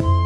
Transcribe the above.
Bye.